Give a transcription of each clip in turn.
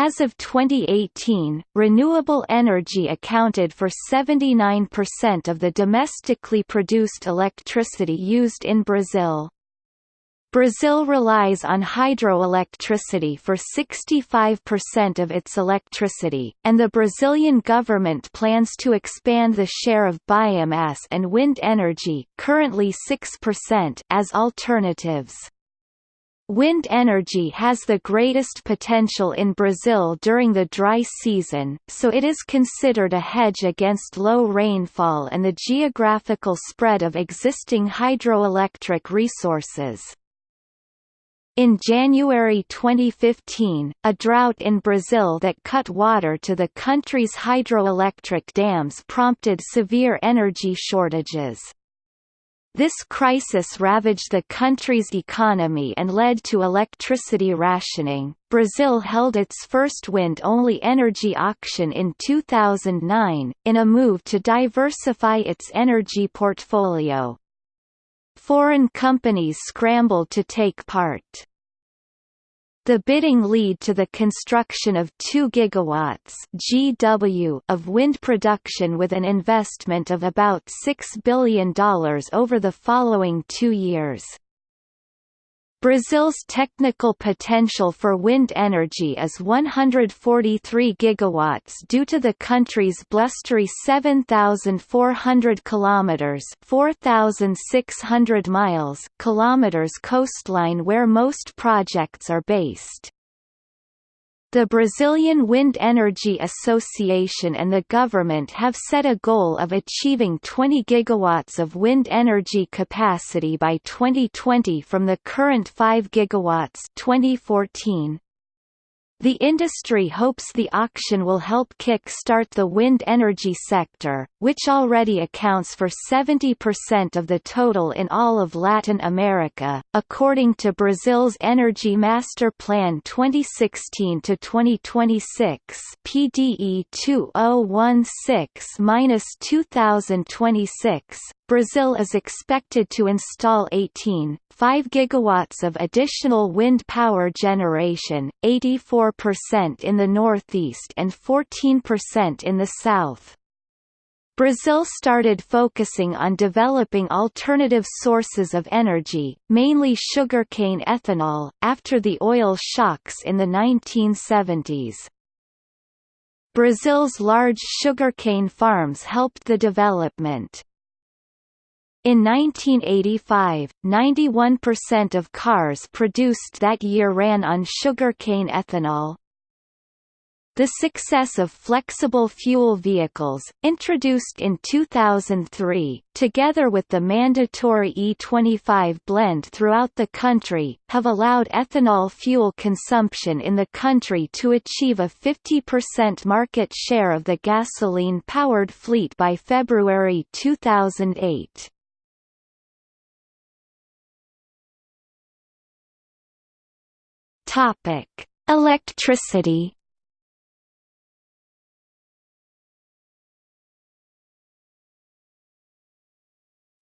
As of 2018, renewable energy accounted for 79% of the domestically produced electricity used in Brazil. Brazil relies on hydroelectricity for 65% of its electricity, and the Brazilian government plans to expand the share of biomass and wind energy currently 6% as alternatives. Wind energy has the greatest potential in Brazil during the dry season, so it is considered a hedge against low rainfall and the geographical spread of existing hydroelectric resources. In January 2015, a drought in Brazil that cut water to the country's hydroelectric dams prompted severe energy shortages. This crisis ravaged the country's economy and led to electricity rationing. Brazil held its first wind-only energy auction in 2009, in a move to diversify its energy portfolio. Foreign companies scrambled to take part. The bidding lead to the construction of 2 gigawatts (GW) of wind production with an investment of about $6 billion over the following two years. Brazil's technical potential for wind energy is 143 gigawatts due to the country's blustery 7400 kilometers, 4600 miles, kilometers coastline where most projects are based. The Brazilian Wind Energy Association and the government have set a goal of achieving 20 gigawatts of wind energy capacity by 2020 from the current 5 gigawatts 2014. The industry hopes the auction will help kick-start the wind energy sector, which already accounts for 70% of the total in all of Latin America, according to Brazil's Energy Master Plan 2016 to 2026 (PDE 2016-2026). Brazil is expected to install 18, 5 gigawatts of additional wind power generation, 84% in the northeast and 14% in the south. Brazil started focusing on developing alternative sources of energy, mainly sugarcane ethanol, after the oil shocks in the 1970s. Brazil's large sugarcane farms helped the development. In 1985, 91% of cars produced that year ran on sugarcane ethanol. The success of flexible fuel vehicles, introduced in 2003, together with the mandatory E25 blend throughout the country, have allowed ethanol fuel consumption in the country to achieve a 50% market share of the gasoline-powered fleet by February 2008. Topic: Electricity.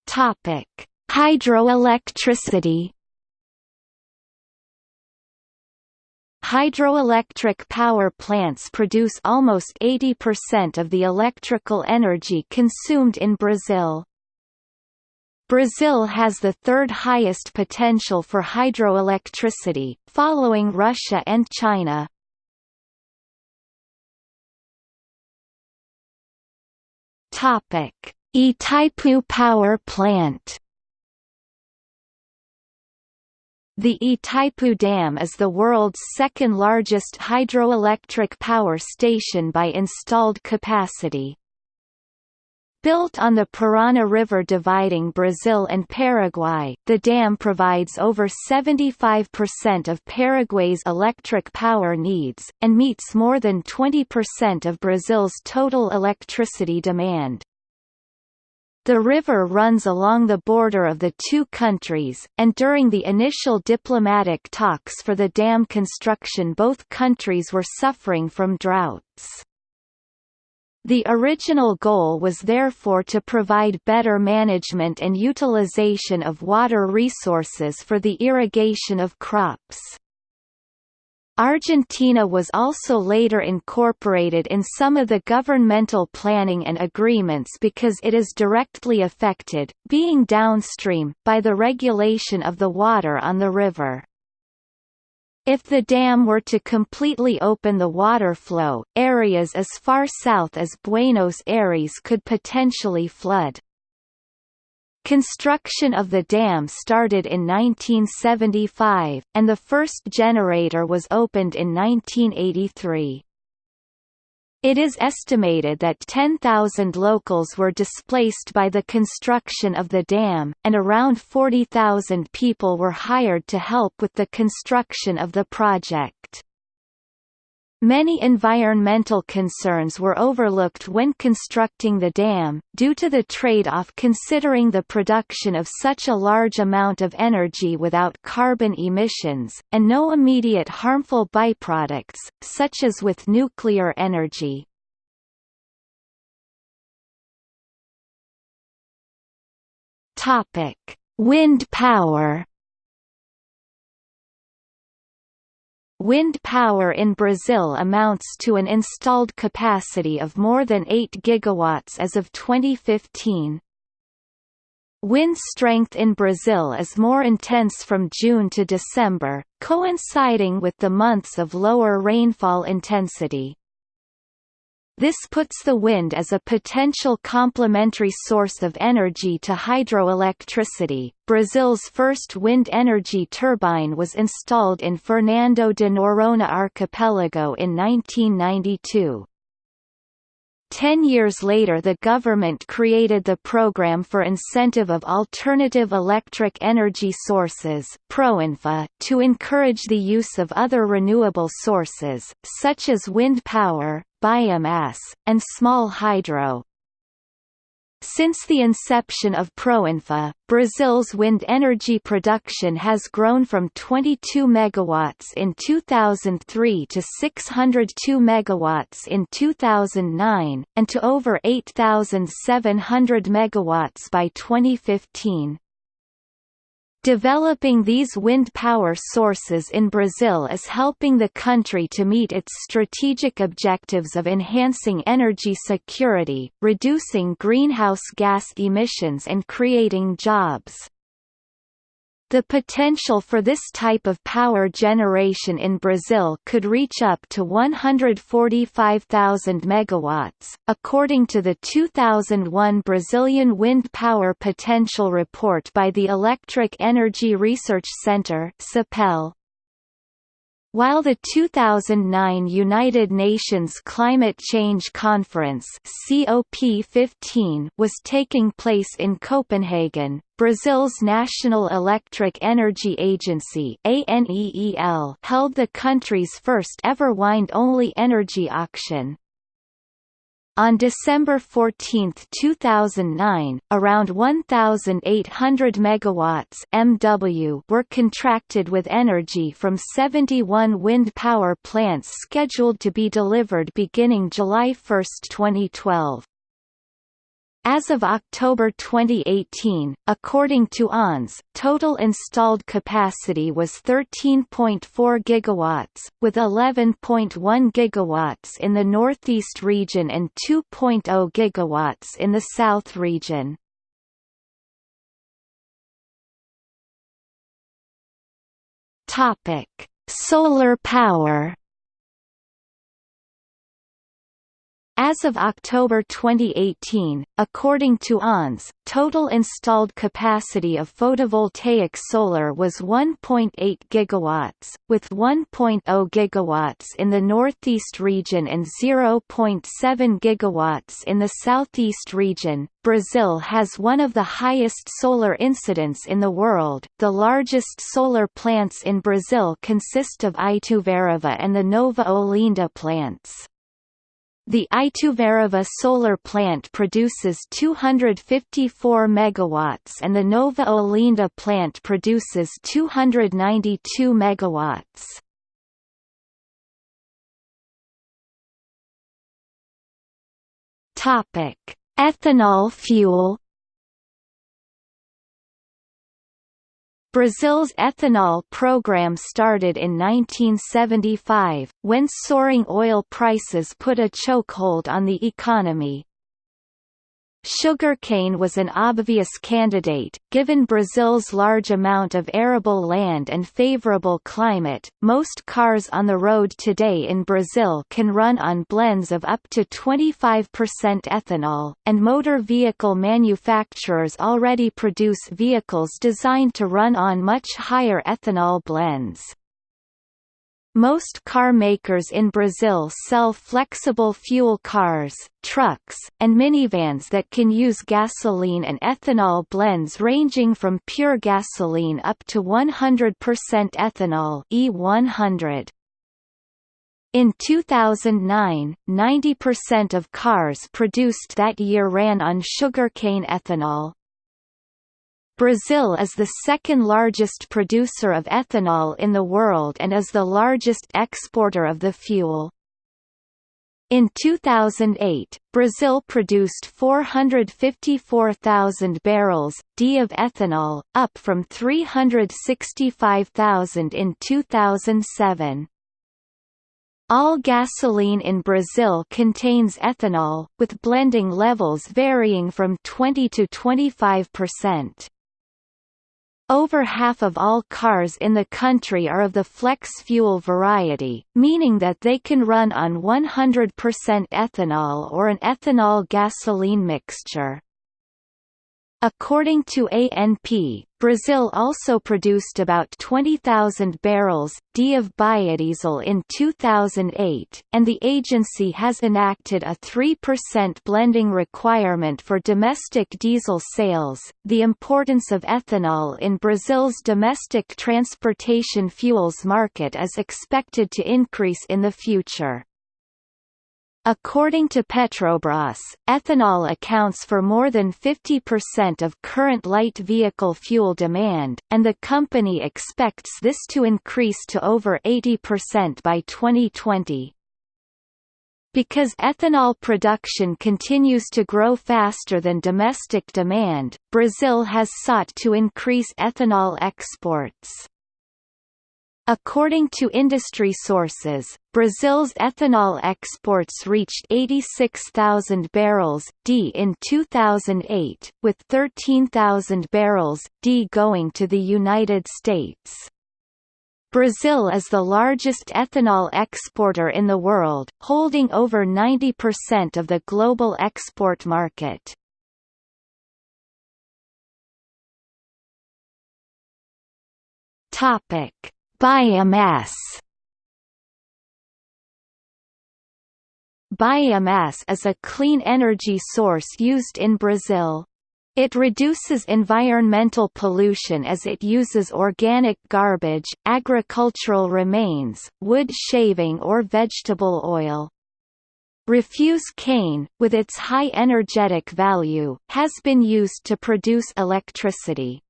Topic: Hydroelectricity. Hydroelectric power plants produce almost 80% of the electrical energy consumed in Brazil. Brazil has the third highest potential for hydroelectricity, following Russia and China. Topic: Itaipu Power Plant. The Itaipu Dam is the world's second largest hydroelectric power station by installed capacity. Built on the Parana River dividing Brazil and Paraguay, the dam provides over 75% of Paraguay's electric power needs, and meets more than 20% of Brazil's total electricity demand. The river runs along the border of the two countries, and during the initial diplomatic talks for the dam construction both countries were suffering from droughts. The original goal was therefore to provide better management and utilization of water resources for the irrigation of crops. Argentina was also later incorporated in some of the governmental planning and agreements because it is directly affected, being downstream, by the regulation of the water on the river. If the dam were to completely open the water flow, areas as far south as Buenos Aires could potentially flood. Construction of the dam started in 1975, and the first generator was opened in 1983. It is estimated that 10,000 locals were displaced by the construction of the dam, and around 40,000 people were hired to help with the construction of the project. Many environmental concerns were overlooked when constructing the dam, due to the trade-off considering the production of such a large amount of energy without carbon emissions, and no immediate harmful byproducts, such as with nuclear energy. Wind power Wind power in Brazil amounts to an installed capacity of more than 8 gigawatts as of 2015. Wind strength in Brazil is more intense from June to December, coinciding with the months of lower rainfall intensity. This puts the wind as a potential complementary source of energy to hydroelectricity. Brazil's first wind energy turbine was installed in Fernando de Noronha archipelago in 1992. Ten years later the government created the Program for Incentive of Alternative Electric Energy Sources PROINFA, to encourage the use of other renewable sources, such as wind power, biomass, and small hydro. Since the inception of Proinfa, Brazil's wind energy production has grown from 22 megawatts in 2003 to 602 megawatts in 2009, and to over 8,700 megawatts by 2015. Developing these wind power sources in Brazil is helping the country to meet its strategic objectives of enhancing energy security, reducing greenhouse gas emissions and creating jobs. The potential for this type of power generation in Brazil could reach up to 145,000 megawatts, according to the 2001 Brazilian Wind Power Potential Report by the Electric Energy Research Center (CEPEL). While the 2009 United Nations Climate Change Conference COP15 was taking place in Copenhagen, Brazil's National Electric Energy Agency ANEEL held the country's first ever wind-only energy auction. On December 14, 2009, around 1,800 megawatts (MW) were contracted with energy from 71 wind power plants scheduled to be delivered beginning July 1, 2012. As of October 2018, according to ONS, total installed capacity was 13.4 gigawatts, with 11.1 gigawatts in the Northeast region and 2.0 gigawatts in the South region. Topic: Solar power. As of October 2018, according to ONS, total installed capacity of photovoltaic solar was 1.8 gigawatts, with 1.0 gigawatts in the northeast region and 0.7 gigawatts in the southeast region. Brazil has one of the highest solar incidence in the world. The largest solar plants in Brazil consist of Ituverava and the Nova Olinda plants. The Ituverava solar plant produces 254 megawatts and the Nova Olinda plant produces 292 megawatts. Topic: Ethanol fuel Brazil's ethanol program started in 1975, when soaring oil prices put a chokehold on the economy. Sugarcane was an obvious candidate, given Brazil's large amount of arable land and favorable climate. Most cars on the road today in Brazil can run on blends of up to 25% ethanol, and motor vehicle manufacturers already produce vehicles designed to run on much higher ethanol blends. Most car makers in Brazil sell flexible fuel cars, trucks, and minivans that can use gasoline and ethanol blends ranging from pure gasoline up to 100% ethanol E100. In 2009, 90% of cars produced that year ran on sugarcane ethanol, Brazil is the second largest producer of ethanol in the world and is the largest exporter of the fuel. In 2008, Brazil produced 454,000 barrels d of ethanol, up from 365,000 in 2007. All gasoline in Brazil contains ethanol, with blending levels varying from 20 to 25 percent. Over half of all cars in the country are of the flex fuel variety, meaning that they can run on 100% ethanol or an ethanol-gasoline mixture. According to ANP, Brazil also produced about 20,000 barrels d of biodiesel in 2008, and the agency has enacted a 3% blending requirement for domestic diesel sales. The importance of ethanol in Brazil's domestic transportation fuels market is expected to increase in the future. According to Petrobras, ethanol accounts for more than 50% of current light vehicle fuel demand, and the company expects this to increase to over 80% by 2020. Because ethanol production continues to grow faster than domestic demand, Brazil has sought to increase ethanol exports. According to industry sources, Brazil's ethanol exports reached 86,000 barrels d in 2008, with 13,000 barrels d going to the United States. Brazil is the largest ethanol exporter in the world, holding over 90% of the global export market. Topic Biomass Biomass is a clean energy source used in Brazil. It reduces environmental pollution as it uses organic garbage, agricultural remains, wood shaving or vegetable oil. Refuse cane, with its high energetic value, has been used to produce electricity.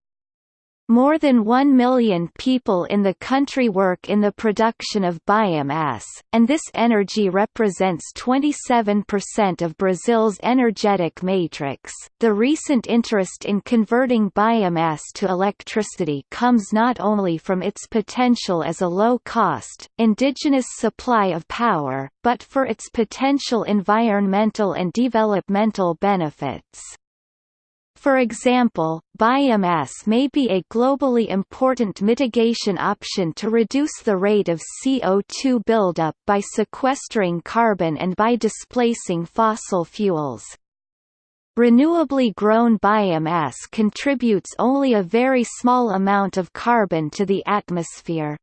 More than one million people in the country work in the production of biomass, and this energy represents 27% of Brazil's energetic matrix. The recent interest in converting biomass to electricity comes not only from its potential as a low cost, indigenous supply of power, but for its potential environmental and developmental benefits. For example, biomass may be a globally important mitigation option to reduce the rate of CO2 buildup by sequestering carbon and by displacing fossil fuels. Renewably grown biomass contributes only a very small amount of carbon to the atmosphere.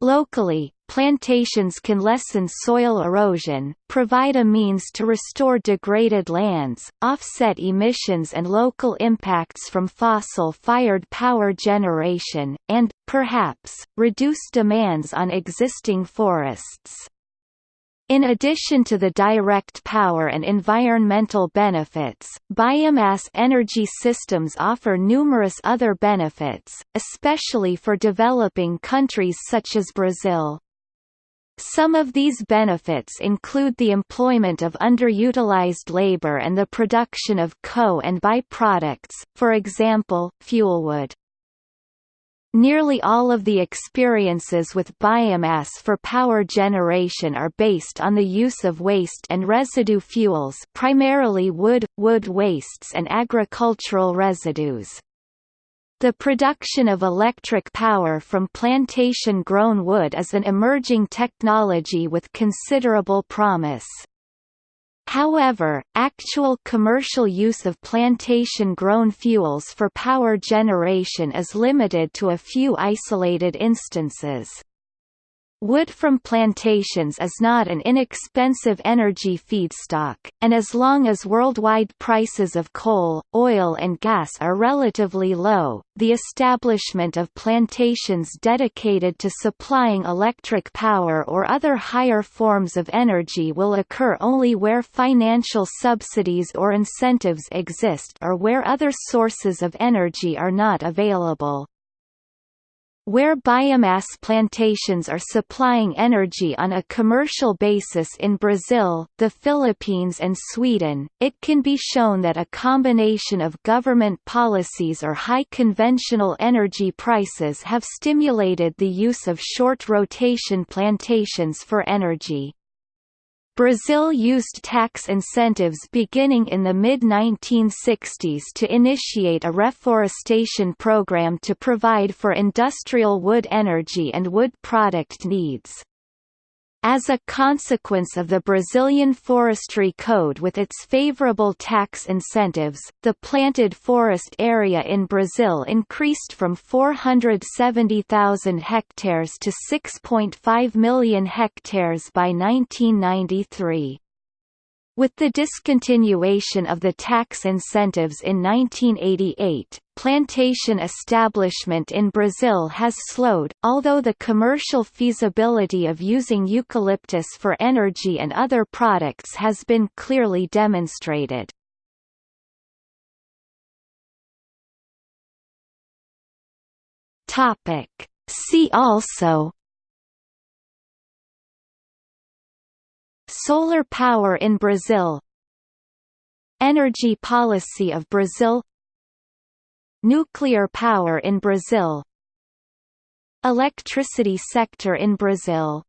Locally, plantations can lessen soil erosion, provide a means to restore degraded lands, offset emissions and local impacts from fossil-fired power generation, and, perhaps, reduce demands on existing forests. In addition to the direct power and environmental benefits, biomass energy systems offer numerous other benefits, especially for developing countries such as Brazil. Some of these benefits include the employment of underutilized labor and the production of co- and byproducts, for example, fuelwood. Nearly all of the experiences with biomass for power generation are based on the use of waste and residue fuels primarily wood, wood wastes and agricultural residues. The production of electric power from plantation-grown wood is an emerging technology with considerable promise. However, actual commercial use of plantation-grown fuels for power generation is limited to a few isolated instances. Wood from plantations is not an inexpensive energy feedstock, and as long as worldwide prices of coal, oil and gas are relatively low, the establishment of plantations dedicated to supplying electric power or other higher forms of energy will occur only where financial subsidies or incentives exist or where other sources of energy are not available. Where biomass plantations are supplying energy on a commercial basis in Brazil, the Philippines and Sweden, it can be shown that a combination of government policies or high conventional energy prices have stimulated the use of short rotation plantations for energy. Brazil used tax incentives beginning in the mid-1960s to initiate a reforestation program to provide for industrial wood energy and wood product needs. As a consequence of the Brazilian Forestry Code with its favorable tax incentives, the planted forest area in Brazil increased from 470,000 hectares to 6.5 million hectares by 1993. With the discontinuation of the tax incentives in 1988, plantation establishment in Brazil has slowed, although the commercial feasibility of using eucalyptus for energy and other products has been clearly demonstrated. See also Solar power in Brazil. Energy policy of Brazil. Nuclear power in Brazil. Electricity sector in Brazil